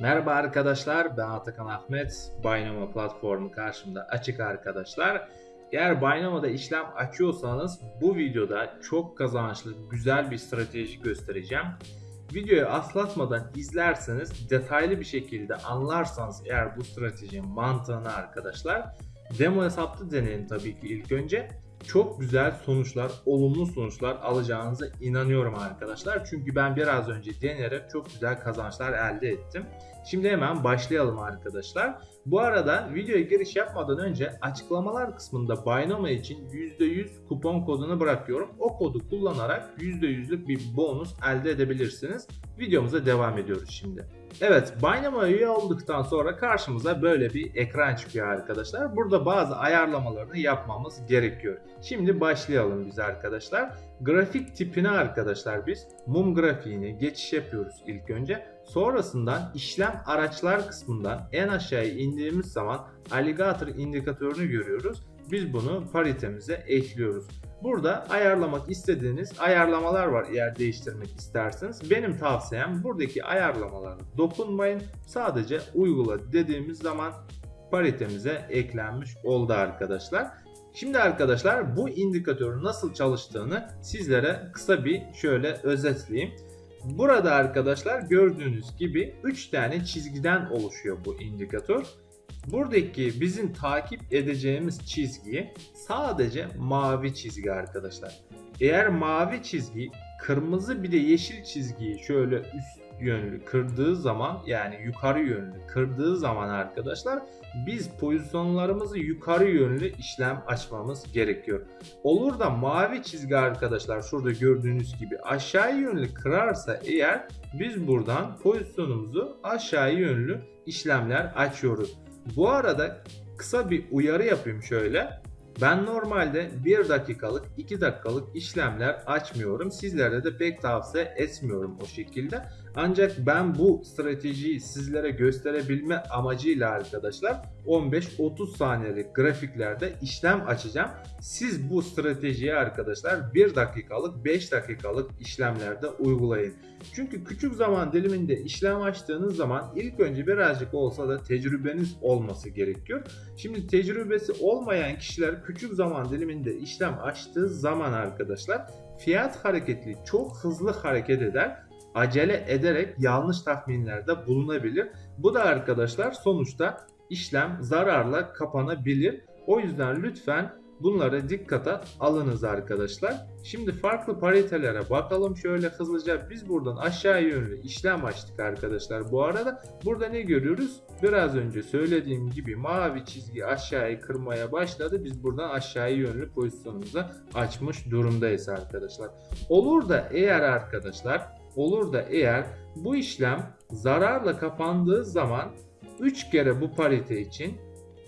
Merhaba arkadaşlar, ben Atakan Ahmet. Binomo platformu karşımda açık arkadaşlar. Eğer Binomo'da işlem açıyorsanız bu videoda çok kazançlı, güzel bir strateji göstereceğim. Videoyu aslatmadan izlerseniz, detaylı bir şekilde anlarsanız eğer bu stratejinin mantığını arkadaşlar, demo hesapta deneyin tabii ki ilk önce çok güzel sonuçlar, olumlu sonuçlar alacağınıza inanıyorum arkadaşlar. Çünkü ben biraz önce deneyerek çok güzel kazançlar elde ettim. Şimdi hemen başlayalım arkadaşlar. Bu arada videoya giriş yapmadan önce açıklamalar kısmında Binomo için %100 kupon kodunu bırakıyorum. O kodu kullanarak %100'lük bir bonus elde edebilirsiniz. Videomuza devam ediyoruz şimdi. Evet Binomo üye olduktan sonra karşımıza böyle bir ekran çıkıyor arkadaşlar. Burada bazı ayarlamalarını yapmamız gerekiyor. Şimdi başlayalım biz arkadaşlar. Grafik tipine arkadaşlar biz mum grafiğini geçiş yapıyoruz ilk önce. Sonrasından işlem araçlar kısmından en aşağıya indiğimiz zaman alligator indikatörünü görüyoruz. Biz bunu paritemize ekliyoruz. Burada ayarlamak istediğiniz ayarlamalar var eğer değiştirmek isterseniz. Benim tavsiyem buradaki ayarlamalara dokunmayın. Sadece uygula dediğimiz zaman paritemize eklenmiş oldu arkadaşlar. Şimdi arkadaşlar bu indikatörün nasıl çalıştığını sizlere kısa bir şöyle özetleyeyim. Burada arkadaşlar gördüğünüz gibi 3 tane çizgiden oluşuyor bu indikatör. Buradaki bizim takip edeceğimiz çizgi sadece mavi çizgi arkadaşlar. Eğer mavi çizgi kırmızı bir de yeşil çizgiyi şöyle üst yönlü kırdığı zaman yani yukarı yönlü kırdığı zaman arkadaşlar biz pozisyonlarımızı yukarı yönlü işlem açmamız gerekiyor. Olur da mavi çizgi arkadaşlar şurada gördüğünüz gibi aşağı yönlü kırarsa eğer biz buradan pozisyonumuzu aşağı yönlü işlemler açıyoruz. Bu arada kısa bir uyarı yapayım şöyle. Ben normalde 1 dakikalık 2 dakikalık işlemler açmıyorum. Sizlere de pek tavsiye etmiyorum o şekilde. Ancak ben bu stratejiyi sizlere gösterebilme amacıyla arkadaşlar 15-30 saniyelik grafiklerde işlem açacağım. Siz bu stratejiyi arkadaşlar 1 dakikalık 5 dakikalık işlemlerde uygulayın. Çünkü küçük zaman diliminde işlem açtığınız zaman ilk önce birazcık olsa da tecrübeniz olması gerekiyor. Şimdi tecrübesi olmayan kişiler küçük zaman diliminde işlem açtığı zaman arkadaşlar fiyat hareketli çok hızlı hareket eder acele ederek yanlış tahminlerde bulunabilir. Bu da arkadaşlar sonuçta işlem zararla kapanabilir. O yüzden lütfen bunları dikkate alınız arkadaşlar. Şimdi farklı paritelere bakalım şöyle hızlıca. Biz buradan aşağı yönlü işlem açtık arkadaşlar. Bu arada burada ne görüyoruz? Biraz önce söylediğim gibi mavi çizgi aşağıya kırmaya başladı. Biz buradan aşağı yönlü pozisyonumuzu açmış durumdayız arkadaşlar. Olur da eğer arkadaşlar olur da eğer bu işlem zararla kapandığı zaman 3 kere bu parite için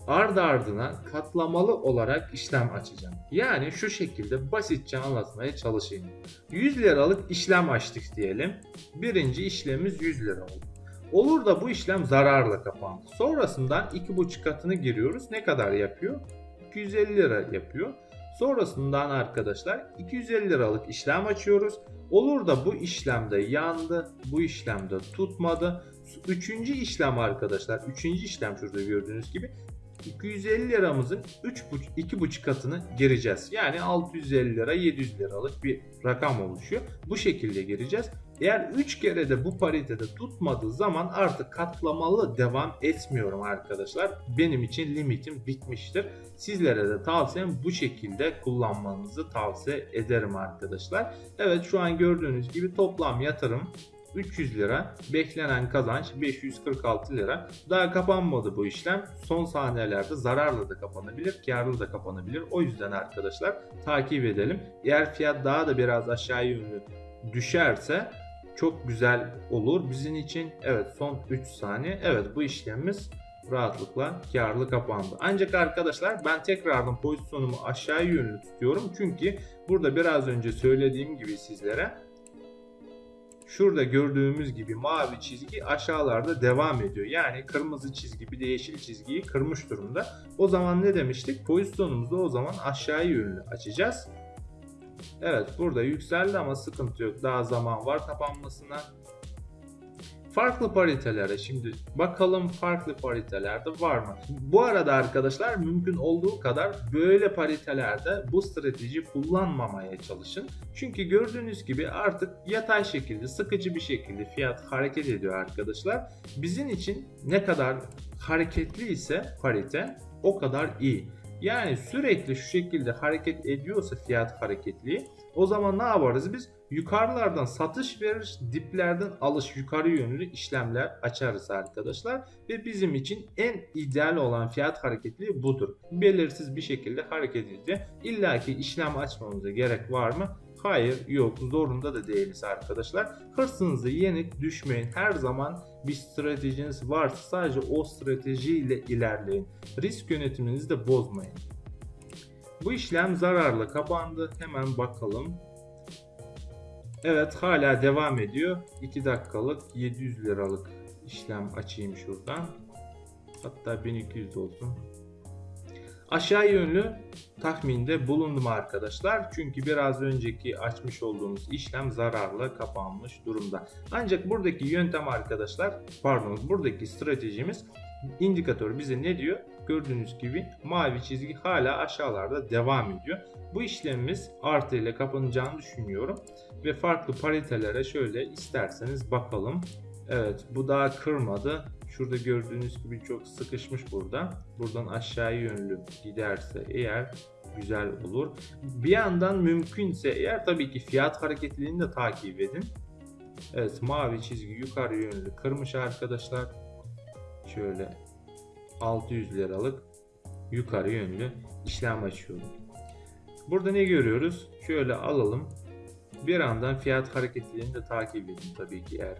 ard ardına katlamalı olarak işlem açacağım. Yani şu şekilde basitçe anlatmaya çalışayım. 100 liralık işlem açtık diyelim. Birinci işlemimiz 100 lira oldu. Olur da bu işlem zararla kapandı. Sonrasından 2,5 katını giriyoruz. Ne kadar yapıyor? 250 lira yapıyor. Sonrasından arkadaşlar 250 liralık işlem açıyoruz. Olur da bu işlemde yandı, bu işlemde tutmadı. Üçüncü işlem arkadaşlar, üçüncü işlem şurada gördüğünüz gibi 250 liramızın 2,5 katını gireceğiz. Yani 650 lira 700 liralık bir rakam oluşuyor. Bu şekilde gireceğiz. Eğer 3 kere de bu paritede tutmadığı zaman artık katlamalı devam etmiyorum arkadaşlar. Benim için limitim bitmiştir. Sizlere de tavsiyem bu şekilde kullanmanızı tavsiye ederim arkadaşlar. Evet şu an gördüğünüz gibi toplam yatırım 300 lira. Beklenen kazanç 546 lira. Daha kapanmadı bu işlem. Son saniyelerde zararla da kapanabilir, karlı da kapanabilir. O yüzden arkadaşlar takip edelim. Eğer fiyat daha da biraz aşağı yönlü düşerse çok güzel olur bizim için. Evet son 3 saniye. Evet bu işlemimiz rahatlıkla karlı kapandı. Ancak arkadaşlar ben tekrardan pozisyonumu aşağı yönlü tutuyorum. Çünkü burada biraz önce söylediğim gibi sizlere şurada gördüğümüz gibi mavi çizgi aşağılarda devam ediyor. Yani kırmızı çizgi bir de yeşil çizgiyi kırmış durumda. O zaman ne demiştik? Pozisyonumuzu o zaman aşağı yönlü açacağız. Evet burada yükseldi ama sıkıntı yok. Daha zaman var kapanmasına. Farklı paritelere şimdi bakalım farklı paritelerde var mı? Bu arada arkadaşlar mümkün olduğu kadar böyle paritelerde bu strateji kullanmamaya çalışın. Çünkü gördüğünüz gibi artık yatay şekilde sıkıcı bir şekilde fiyat hareket ediyor arkadaşlar. Bizim için ne kadar hareketli ise parite o kadar iyi. Yani sürekli şu şekilde hareket ediyorsa fiyat hareketliği o zaman ne yaparız biz? Yukarılardan satış verir, diplerden alış yukarı yönlü işlemler açarız arkadaşlar. Ve bizim için en ideal olan fiyat hareketliği budur. Belirsiz bir şekilde hareket ediyor. İlla ki işlem açmamıza gerek var mı? Hayır yok zorunda da değiliz arkadaşlar. Hırsınızı yenik düşmeyin. Her zaman bir stratejiniz varsa sadece o stratejiyle ilerleyin. Risk yönetiminizi de bozmayın. Bu işlem zararla kapandı. Hemen bakalım. Evet hala devam ediyor. 2 dakikalık 700 liralık işlem açayım şuradan. Hatta 1200 olsun. Aşağı yönlü tahminde bulundum arkadaşlar. Çünkü biraz önceki açmış olduğumuz işlem zararla kapanmış durumda. Ancak buradaki yöntem arkadaşlar pardon buradaki stratejimiz indikatör bize ne diyor? Gördüğünüz gibi mavi çizgi hala aşağılarda devam ediyor. Bu işlemimiz artı ile kapanacağını düşünüyorum. Ve farklı paritelere şöyle isterseniz bakalım. Evet bu daha kırmadı. Şurada gördüğünüz gibi çok sıkışmış burada. Buradan aşağı yönlü giderse eğer güzel olur. Bir yandan mümkünse eğer tabii ki fiyat hareketliliğini de takip edin. Evet mavi çizgi yukarı yönlü kırmış arkadaşlar. Şöyle 600 liralık yukarı yönlü işlem açıyorum. Burada ne görüyoruz? Şöyle alalım. Bir andan fiyat hareketliliğini de takip edin tabii ki eğer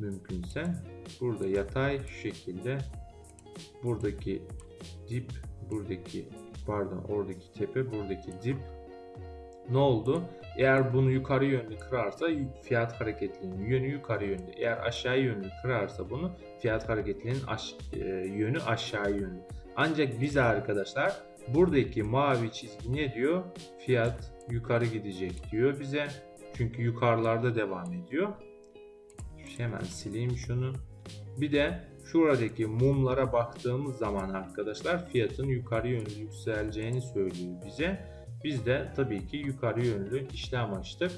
mümkünse. Burada yatay şekilde buradaki dip buradaki pardon oradaki tepe buradaki dip ne oldu? Eğer bunu yukarı yönlü kırarsa fiyat hareketliliğinin yönü yukarı yönlü. Eğer aşağı yönlü kırarsa bunu fiyat hareketliliğinin aş, e, yönü aşağı yönlü. Ancak biz arkadaşlar buradaki mavi çizgi ne diyor? Fiyat yukarı gidecek diyor bize. Çünkü yukarılarda devam ediyor. Hemen sileyim şunu. Bir de şuradaki mumlara baktığımız zaman arkadaşlar fiyatın yukarı yönlü yükseleceğini söylüyor bize. Biz de tabii ki yukarı yönlü işlem açtık.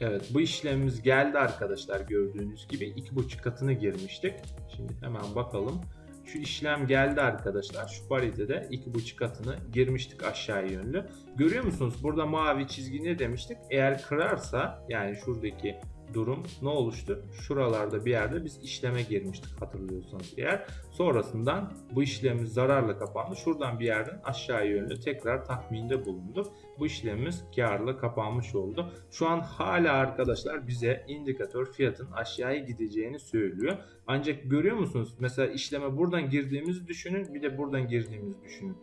Evet bu işlemimiz geldi arkadaşlar gördüğünüz gibi 2.5 katını girmiştik. Şimdi hemen bakalım. Şu işlem geldi arkadaşlar. Şu paritede 2.5 katını girmiştik aşağı yönlü. Görüyor musunuz? Burada mavi çizgi ne demiştik? Eğer kırarsa yani şuradaki durum ne oluştu? Şuralarda bir yerde biz işleme girmiştik hatırlıyorsanız eğer. Sonrasından bu işlemimiz zararla kapandı. Şuradan bir yerden aşağı yönlü tekrar tahminde bulunduk. Bu işlemimiz karla kapanmış oldu. Şu an hala arkadaşlar bize indikatör fiyatın aşağıya gideceğini söylüyor. Ancak görüyor musunuz? Mesela işleme buradan girdiğimizi düşünün bir de buradan girdiğimizi düşünün.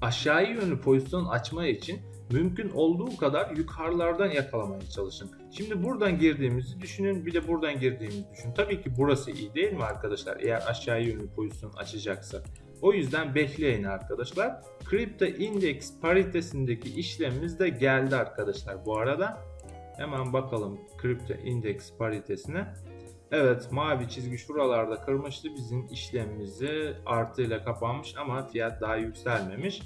Aşağı yönlü pozisyon açma için mümkün olduğu kadar yukarılardan yakalamaya çalışın. Şimdi buradan girdiğimizi düşünün bir de buradan girdiğimizi düşünün. Tabii ki burası iyi değil mi arkadaşlar eğer aşağı yönlü pozisyon açacaksa. O yüzden bekleyin arkadaşlar. Kripto Index paritesindeki işlemimiz de geldi arkadaşlar bu arada. Hemen bakalım Kripto Index paritesine. Evet mavi çizgi şuralarda kırmıştı. Bizim işlemimizi artıyla kapanmış ama fiyat daha yükselmemiş.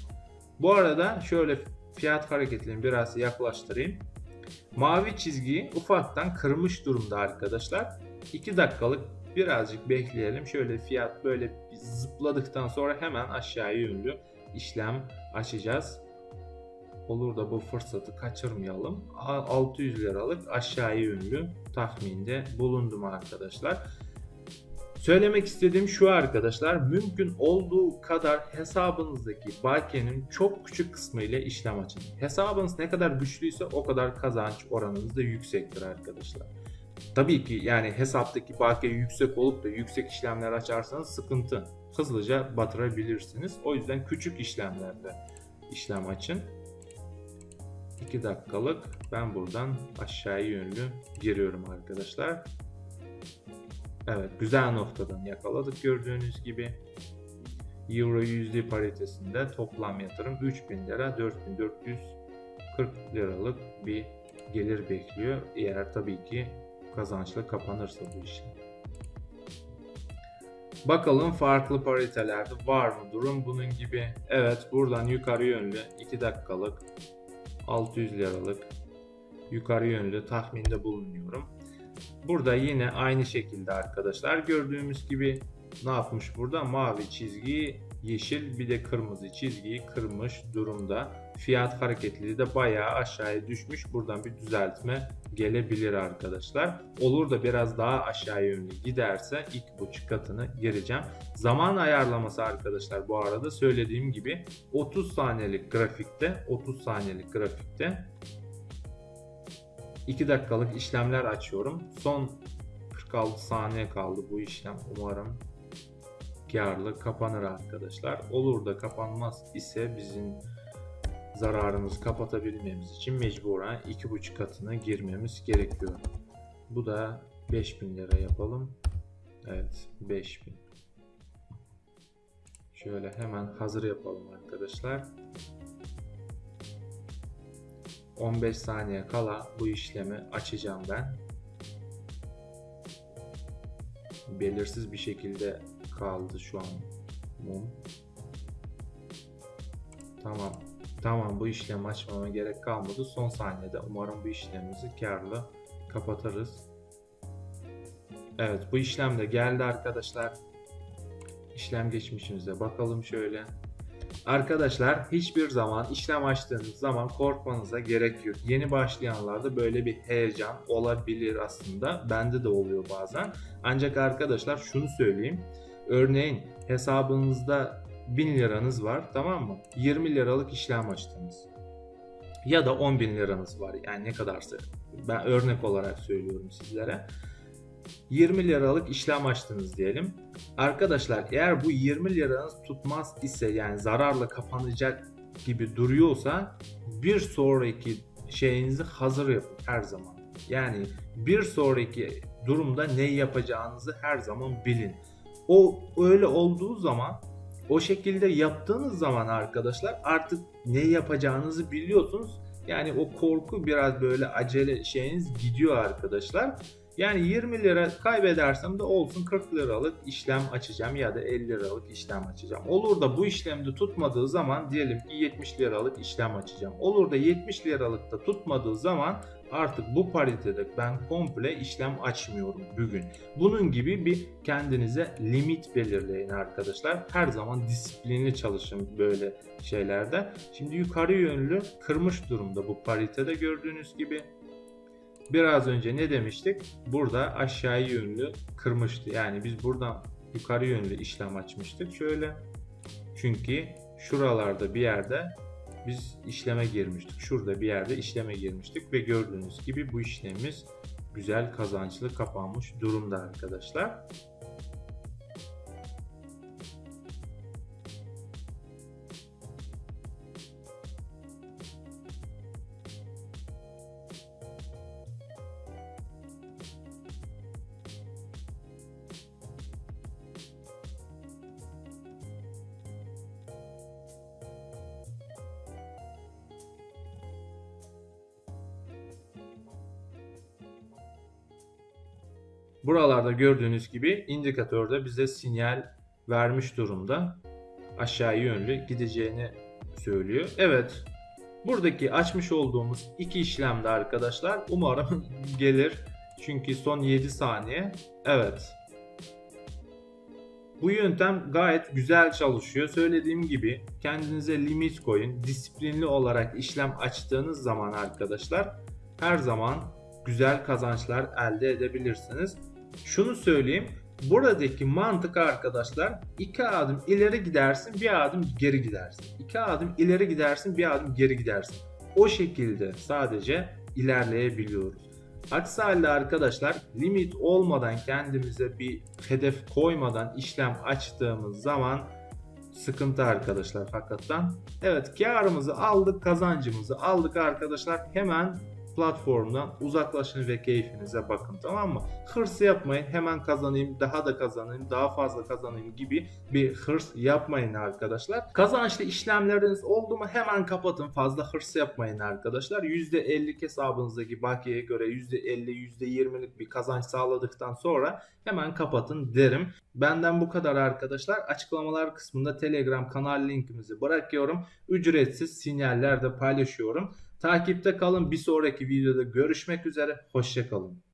Bu arada şöyle fiyat hareketlerini biraz yaklaştırayım. Mavi çizgiyi ufaktan kırmış durumda arkadaşlar. 2 dakikalık birazcık bekleyelim. Şöyle fiyat böyle zıpladıktan sonra hemen aşağı yönlü işlem açacağız. Olur da bu fırsatı kaçırmayalım. 600 liralık aşağı yönlü tahminde bulundum arkadaşlar. Söylemek istediğim şu arkadaşlar mümkün olduğu kadar hesabınızdaki bakiyenin çok küçük kısmı ile işlem açın. Hesabınız ne kadar güçlüyse o kadar kazanç oranınız da yüksektir arkadaşlar. Tabii ki yani hesaptaki bakiye yüksek olup da yüksek işlemler açarsanız sıkıntı. Hızlıca batırabilirsiniz. O yüzden küçük işlemlerde işlem açın. 2 dakikalık ben buradan aşağıya yönlü giriyorum arkadaşlar. Evet güzel noktadan yakaladık gördüğünüz gibi. Euro USD paritesinde toplam yatırım 3000 lira 4440 liralık bir gelir bekliyor. Eğer tabii ki kazançlı kapanırsa bu işlem. Bakalım farklı paritelerde var mı durum bunun gibi. Evet buradan yukarı yönlü 2 dakikalık 600 liralık yukarı yönlü tahminde bulunuyorum. Burada yine aynı şekilde arkadaşlar gördüğümüz gibi ne yapmış burada? Mavi çizgiyi yeşil bir de kırmızı çizgiyi kırmış durumda. Fiyat hareketliliği de bayağı aşağıya düşmüş. Buradan bir düzeltme gelebilir arkadaşlar. Olur da biraz daha aşağı yönlü giderse ilk buçuk katını gireceğim. Zaman ayarlaması arkadaşlar bu arada söylediğim gibi 30 saniyelik grafikte 30 saniyelik grafikte 2 dakikalık işlemler açıyorum. Son 46 saniye kaldı bu işlem. Umarım karlı kapanır arkadaşlar. Olur da kapanmaz ise bizim zararımızı kapatabilmemiz için mecburen 2,5 katına girmemiz gerekiyor. Bu da 5000 lira yapalım. Evet 5000. Şöyle hemen hazır yapalım arkadaşlar. 15 saniye kala bu işlemi açacağım ben. Belirsiz bir şekilde kaldı şu an mum. Tamam. Tamam bu işlemi açmama gerek kalmadı. Son saniyede umarım bu işlemimizi karlı kapatırız. Evet bu işlem de geldi arkadaşlar. İşlem geçmişimize bakalım şöyle. Arkadaşlar hiçbir zaman işlem açtığınız zaman korkmanıza gerek yok. Yeni başlayanlarda böyle bir heyecan olabilir aslında. Bende de oluyor bazen. Ancak arkadaşlar şunu söyleyeyim. Örneğin hesabınızda 1000 liranız var tamam mı? 20 liralık işlem açtınız. Ya da 10 bin liranız var yani ne kadarsa. Ben örnek olarak söylüyorum sizlere. 20 liralık işlem açtınız diyelim. Arkadaşlar eğer bu 20 liranız tutmaz ise yani zararla kapanacak gibi duruyorsa bir sonraki şeyinizi hazır yapın her zaman. Yani bir sonraki durumda ne yapacağınızı her zaman bilin. O öyle olduğu zaman o şekilde yaptığınız zaman arkadaşlar artık ne yapacağınızı biliyorsunuz. Yani o korku biraz böyle acele şeyiniz gidiyor arkadaşlar. Yani 20 lira kaybedersem de olsun 40 liralık işlem açacağım ya da 50 liralık işlem açacağım. Olur da bu işlemde tutmadığı zaman diyelim ki 70 liralık işlem açacağım. Olur da 70 liralık da tutmadığı zaman artık bu paritede ben komple işlem açmıyorum bugün. Bunun gibi bir kendinize limit belirleyin arkadaşlar. Her zaman disiplinli çalışın böyle şeylerde. Şimdi yukarı yönlü kırmış durumda bu paritede gördüğünüz gibi. Biraz önce ne demiştik? Burada aşağı yönlü kırmıştı. Yani biz buradan yukarı yönlü işlem açmıştık. Şöyle. Çünkü şuralarda bir yerde biz işleme girmiştik. Şurada bir yerde işleme girmiştik ve gördüğünüz gibi bu işlemimiz güzel kazançlı kapanmış durumda arkadaşlar. Buralarda gördüğünüz gibi indikatörde bize sinyal vermiş durumda. Aşağı yönlü gideceğini söylüyor. Evet. Buradaki açmış olduğumuz iki işlemde arkadaşlar umarım gelir. Çünkü son 7 saniye. Evet. Bu yöntem gayet güzel çalışıyor. Söylediğim gibi kendinize limit koyun. Disiplinli olarak işlem açtığınız zaman arkadaşlar her zaman güzel kazançlar elde edebilirsiniz. Şunu söyleyeyim. Buradaki mantık arkadaşlar iki adım ileri gidersin bir adım geri gidersin. İki adım ileri gidersin bir adım geri gidersin. O şekilde sadece ilerleyebiliyoruz. Aksi halde arkadaşlar limit olmadan kendimize bir hedef koymadan işlem açtığımız zaman sıkıntı arkadaşlar hakikaten. Evet karımızı aldık kazancımızı aldık arkadaşlar hemen platformdan uzaklaşın ve keyfinize bakın tamam mı? Hırs yapmayın hemen kazanayım daha da kazanayım daha fazla kazanayım gibi bir hırs yapmayın arkadaşlar. Kazançlı işlemleriniz oldu mu hemen kapatın fazla hırs yapmayın arkadaşlar. %50 hesabınızdaki bakiyeye göre %50 %20'lik bir kazanç sağladıktan sonra hemen kapatın derim. Benden bu kadar arkadaşlar. Açıklamalar kısmında Telegram kanal linkimizi bırakıyorum. Ücretsiz sinyaller paylaşıyorum. Takipte kalın. Bir sonraki videoda görüşmek üzere. Hoşçakalın.